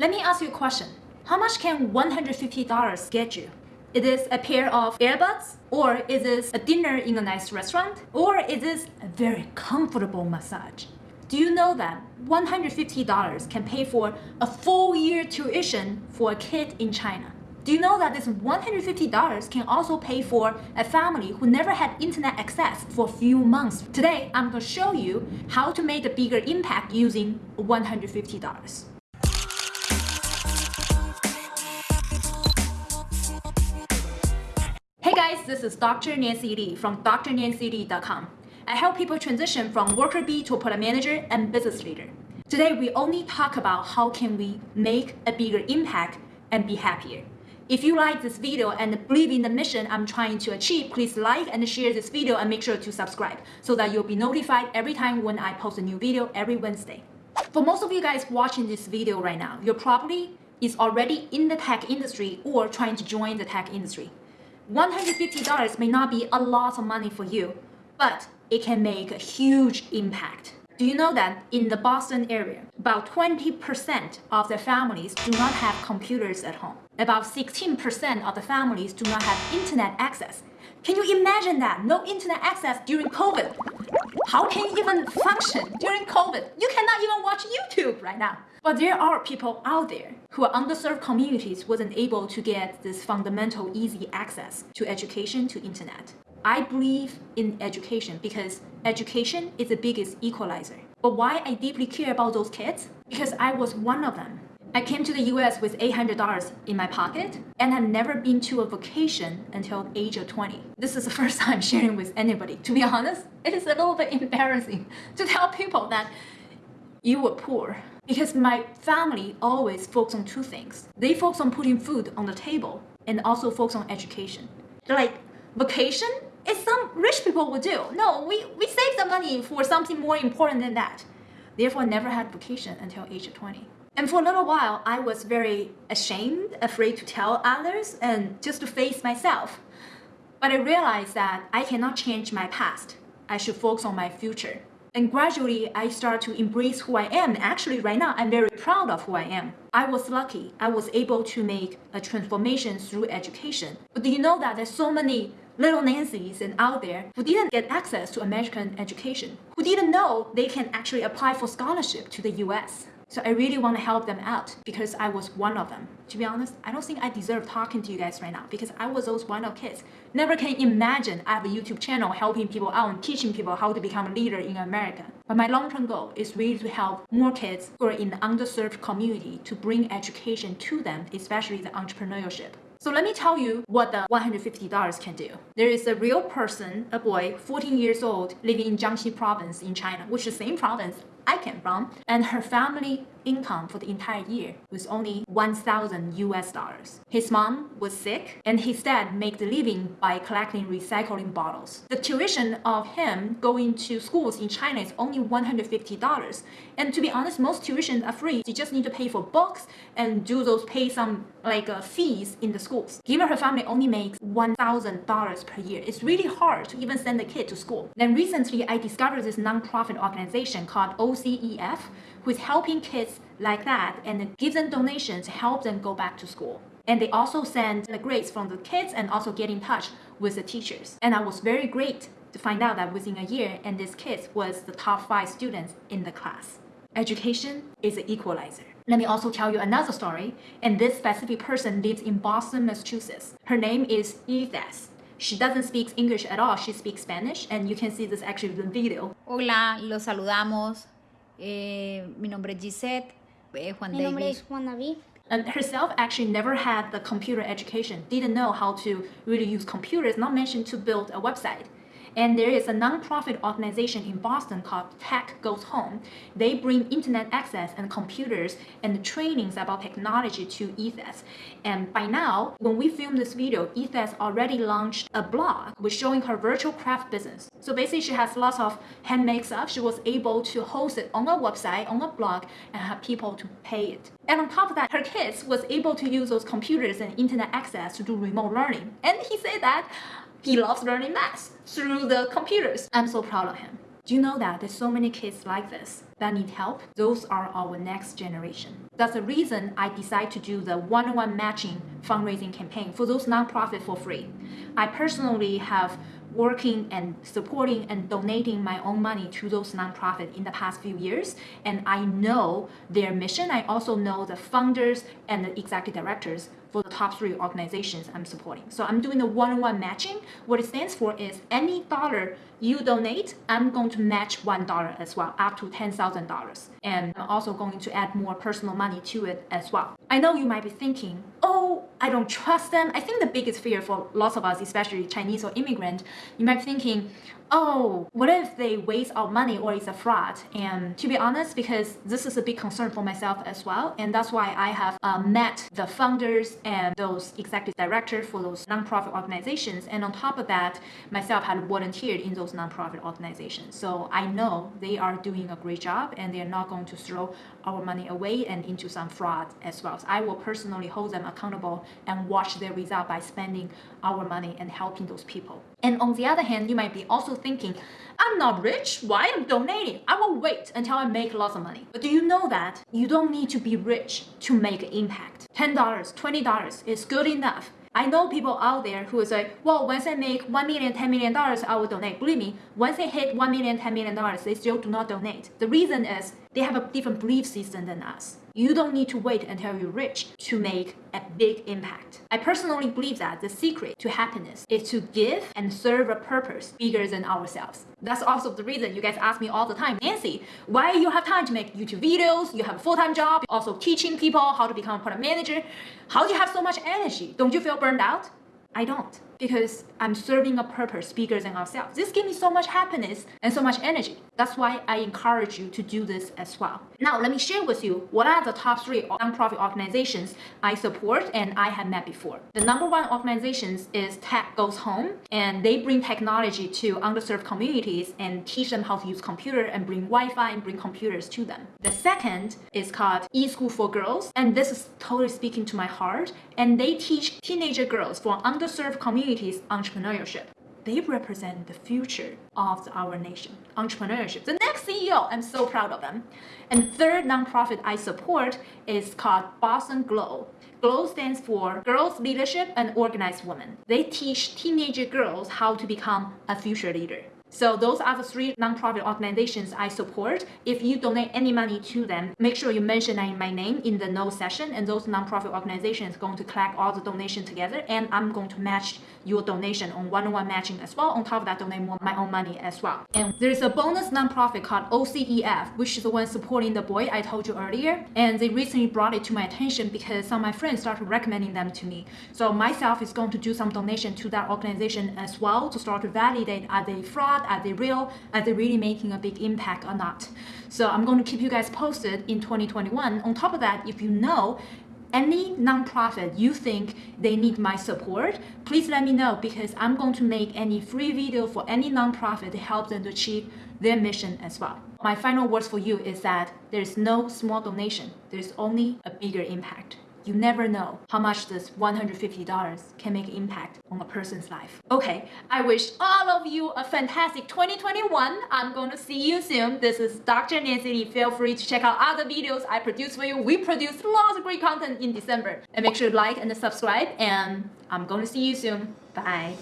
Let me ask you a question. How much can $150 get you? Is this a pair of earbuds? Or is this a dinner in a nice restaurant? Or is this a very comfortable massage? Do you know that $150 can pay for a full year tuition for a kid in China? Do you know that this $150 can also pay for a family who never had internet access for a few months? Today, I'm going to show you how to make a bigger impact using $150. Guys, this is Dr. Nancy Li from drnancyli.com. I help people transition from worker bee to product manager and business leader. Today, we only talk about how can we make a bigger impact and be happier. If you like this video and believe in the mission I'm trying to achieve, please like and share this video and make sure to subscribe so that you'll be notified every time when I post a new video every Wednesday. For most of you guys watching this video right now, you're probably is already in the tech industry or trying to join the tech industry. $150 may not be a lot of money for you, but it can make a huge impact. Do you know that in the Boston area, about 20% of the families do not have computers at home? About 16% of the families do not have internet access. Can you imagine that? No internet access during COVID. How can you even function during COVID? You cannot even watch YouTube right now. But there are people out there who are underserved communities wasn't able to get this fundamental easy access to education to internet. I believe in education because education is the biggest equalizer. But why I deeply care about those kids? Because I was one of them. I came to the US with $800 in my pocket and have never been to a vacation until age of 20. This is the first time sharing with anybody. To be honest, it is a little bit embarrassing to tell people that you were poor because my family always focused on two things. They focus on putting food on the table and also focus on education. They're like, vacation is some rich people would do. No, we, we save the money for something more important than that. Therefore, I never had vacation until age of 20. And for a little while, I was very ashamed, afraid to tell others, and just to face myself. But I realized that I cannot change my past. I should focus on my future. And gradually, I start to embrace who I am. Actually, right now, I'm very proud of who I am. I was lucky. I was able to make a transformation through education. But do you know that there's so many little Nancy's and out there who didn't get access to American education, who didn't know they can actually apply for scholarship to the US. So I really want to help them out because I was one of them. To be honest, I don't think I deserve talking to you guys right now because I was those one of kids. Never can imagine I have a YouTube channel helping people out and teaching people how to become a leader in America. But my long-term goal is really to help more kids who are in the underserved community to bring education to them, especially the entrepreneurship. So let me tell you what the $150 can do. There is a real person, a boy, 14 years old, living in Jiangxi province in China, which is the same province I came from, and her family income for the entire year was only 1,000 US dollars. His mom was sick, and his dad made the living by collecting recycling bottles. The tuition of him going to schools in China is only $150. And to be honest, most tuitions are free. You just need to pay for books and do those pay some like uh, fees in the schools. Given her family only makes $1,000 per year, it's really hard to even send the kid to school. Then recently, I discovered this nonprofit organization called OCEF, who is helping kids like that and give them donations to help them go back to school. And they also send the grades from the kids and also get in touch with the teachers. And I was very great to find out that within a year, and this kid was the top five students in the class. Education is an equalizer. Let me also tell you another story. And this specific person lives in Boston, Massachusetts. Her name is Ethes. She doesn't speak English at all. She speaks Spanish. And you can see this actually in the video. Hola, los saludamos. Eh, mi nombre es Gisette. Eh, Juan Mi Davis. nombre es Juan David. And herself actually never had the computer education, didn't know how to really use computers, not mentioned to build a website. And there is a nonprofit organization in Boston called Tech Goes Home. They bring internet access and computers and trainings about technology to Ethes. And by now, when we film this video, Ethes already launched a blog with showing her virtual craft business. So basically, she has lots of handmade stuff. She was able to host it on a website, on a blog, and have people to pay it. And on top of that, her kids was able to use those computers and internet access to do remote learning. And he said that he loves learning math through the computers. I'm so proud of him. Do you know that there's so many kids like this that need help? Those are our next generation. That's the reason I decided to do the one-on-one matching fundraising campaign for those nonprofit for free. I personally have working and supporting and donating my own money to those nonprofits in the past few years. And I know their mission. I also know the founders and the executive directors for the top three organizations I'm supporting. So I'm doing the one-on-one matching. What it stands for is any dollar you donate, I'm going to match one dollar as well, up to $10,000. And I'm also going to add more personal money to it as well. I know you might be thinking, oh, I don't trust them. I think the biggest fear for lots of us, especially Chinese or immigrant, you might be thinking, oh, what if they waste our money or it's a fraud? And to be honest, because this is a big concern for myself as well, and that's why I have uh, met the founders and those executive directors for those nonprofit organizations. And on top of that, myself had volunteered in those nonprofit organizations. So I know they are doing a great job and they're not going to throw our money away and into some fraud as well. So I will personally hold them accountable and watch their result by spending our money and helping those people. And on the other hand, you might be also thinking, I'm not rich, why I'm donating? I will wait until I make lots of money. But do you know that you don't need to be rich to make an impact? $10, $20 is good enough. I know people out there who say, well, once I make $1 million, $10 million, I will donate. Believe me, once they hit $1 million, $10 million, they still do not donate. The reason is they have a different belief system than us. You don't need to wait until you're rich to make a big impact. I personally believe that the secret to happiness is to give and serve a purpose bigger than ourselves. That's also the reason you guys ask me all the time, Nancy, why you have time to make YouTube videos? You have a full-time job, also teaching people how to become a product manager. How do you have so much energy? Don't you feel burned out? I don't because I'm serving a purpose bigger than ourselves. This gives me so much happiness and so much energy. That's why I encourage you to do this as well. Now, let me share with you what are the top three nonprofit organizations I support and I have met before. The number one organization is Tech Goes Home, and they bring technology to underserved communities and teach them how to use computer and bring Wi-Fi and bring computers to them. The second is called eSchool for Girls, and this is totally speaking to my heart, and they teach teenager girls from underserved communities communities entrepreneurship. They represent the future of our nation, entrepreneurship. The next CEO, I'm so proud of them. And third nonprofit I support is called Boston Glow. GLOW stands for Girls Leadership and Organized Women. They teach teenager girls how to become a future leader. So those are the three nonprofit organizations I support. If you donate any money to them, make sure you mention my name in the no session and those nonprofit organizations going to collect all the donation together and I'm going to match your donation on one-on-one matching as well. On top of that, donate more my own money as well. And there's a bonus nonprofit called OCEF, which is the one supporting the boy I told you earlier. And they recently brought it to my attention because some of my friends started recommending them to me. So myself is going to do some donation to that organization as well to start to validate are they fraud, are they real, are they really making a big impact or not. So I'm going to keep you guys posted in 2021. On top of that, if you know any nonprofit you think they need my support, please let me know because I'm going to make any free video for any nonprofit to help them to achieve their mission as well. My final words for you is that there's no small donation, there's only a bigger impact. You never know how much this $150 can make impact on a person's life. Okay, I wish all of you a fantastic 2021. I'm going to see you soon. This is Dr. Nancy Li. Feel free to check out other videos I produce for you. We produce lots of great content in December. And make sure to like and subscribe. And I'm going to see you soon. Bye.